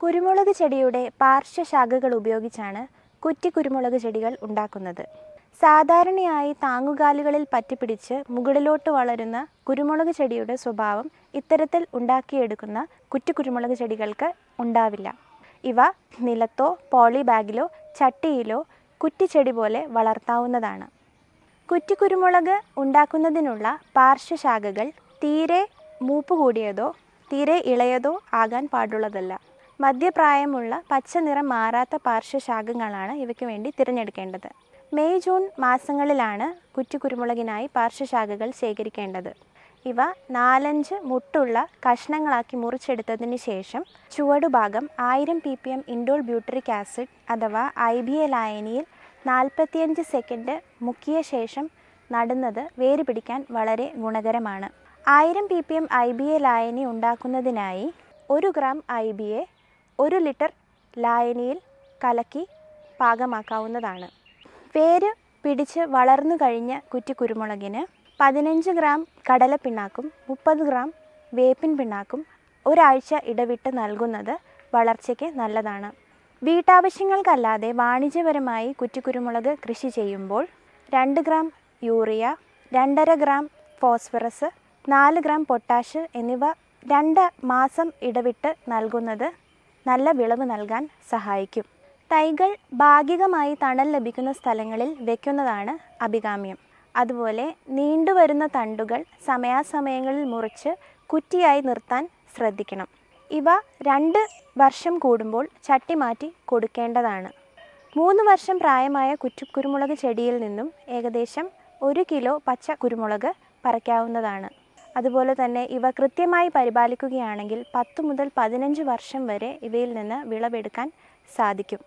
കുരുമുളക് ചെടിയുടെ പാർശ്വശാഖകൾ ഉപയോഗിച്ചാണ് കുറ്റി കുരുമുളക് ചെടികൾ ഉണ്ടാക്കുന്നത്. സാധാരണയായി താങ്ങുകാലുകളിൽ പറ്റിപ്പിടിച്ച് മുകളിലോട്ട് വളരുന്ന കുരുമുളക് ചെടിയുടെ സ്വഭാവം ഇത്തരത്തിൽ ഉണ്ടാക്കിയെടുക്കുന്ന കുറ്റി കുരുമുളക് ചെടികൾക്ക് ഉണ്ടാവില്ല. ഇവ നിലത്തോ പോളി ബാഗിലോ ചട്ടിയിലോ കുറ്റിച്ചെടി പോലെ വളർത്താവുന്നതാണ്. കുറ്റിക്കുരുമുളക് ഉണ്ടാക്കുന്നതിനുള്ള പാർശ്വശാഖകൾ തീരെ മൂപ്പ് കൂടിയതോ തീരെ ഇളയതോ ആകാൻ പാടുള്ളതല്ല. മധ്യപ്രായമുള്ള പച്ച നിറം മാറാത്ത പാർശ്വശാഖങ്ങളാണ് ഇവയ്ക്ക് വേണ്ടി തിരഞ്ഞെടുക്കേണ്ടത്. മെയ് ജൂൺ മാസങ്ങളിലാണ് കുറ്റിക്കുരുമുളകിനായി പാർശ്വശാഖകൾ ശേഖരിക്കേണ്ടത്. ഇവ നാലഞ്ച് മുട്ടുള്ള കഷ്ണങ്ങളാക്കി മുറിച്ചെടുത്തതിന് ശേഷം ചുവടുഭാഗം ആയിരം P P M indole butyric acid അഥവാ ഐ ബി എ ലായനിയിൽ നാൽപ്പത്തിയഞ്ച് സെക്കൻഡ് മുക്കിയ ശേഷം നടുന്നത് വേര് പിടിക്കാൻ വളരെ ഗുണകരമാണ്. ആയിരം P P M I B A ലായനി ഉണ്ടാക്കുന്നതിനായി ഒരു ഗ്രാം ഐ ബി എ ഒരു ലിറ്റർ ലായനിയിൽ കലക്കി പാകമാക്കാവുന്നതാണ്. വേര് പിടിച്ച് വളർന്നു കഴിഞ്ഞ കുറ്റി കുരുമുളകിന് പതിനഞ്ച് ഗ്രാം കടലപ്പിണ്ണാക്കും മുപ്പത് ഗ്രാം വേപ്പിൻ പിണ്ണാക്കും ഒരാഴ്ച ഇടവിട്ട് നൽകുന്നത് വളർച്ചയ്ക്ക് നല്ലതാണ്. വീട്ടാവശ്യങ്ങൾക്കല്ലാതെ വാണിജ്യപരമായി കുറ്റിക്കുരുമുളക് കൃഷി ചെയ്യുമ്പോൾ രണ്ട് ഗ്രാം യൂറിയ രണ്ടര ഗ്രാം ഫോസ്ഫറസ് നാല് ഗ്രാം പൊട്ടാഷ് എന്നിവ രണ്ട് മാസം ഇടവിട്ട് നൽകുന്നത് നല്ല വിളവ് നൽകാൻ സഹായിക്കും. തൈകൾ ഭാഗികമായി തണൽ ലഭിക്കുന്ന സ്ഥലങ്ങളിൽ വയ്ക്കുന്നതാണ് അഭികാമ്യം. അതുപോലെ നീണ്ടുവരുന്ന തണ്ടുകൾ സമയാസമയങ്ങളിൽ മുറിച്ച് കുറ്റിയായി നിർത്താൻ ശ്രദ്ധിക്കണം. ഇവ രണ്ട് വർഷം കൂടുമ്പോൾ ചട്ടി മാറ്റി കൊടുക്കേണ്ടതാണ്. മൂന്ന് വർഷം പ്രായമായ കുറ്റിക്കുരുമുളക് ചെടിയിൽ നിന്നും ഏകദേശം ഒരു കിലോ പച്ച കുരുമുളക് പറിക്കാവുന്നതാണ്. അതുപോലെ തന്നെ ഇവ കൃത്യമായി പരിപാലിക്കുകയാണെങ്കിൽ പത്ത് മുതൽ പതിനഞ്ച് വർഷം വരെ ഇവയിൽ നിന്ന് വിളവെടുക്കാൻ സാധിക്കും.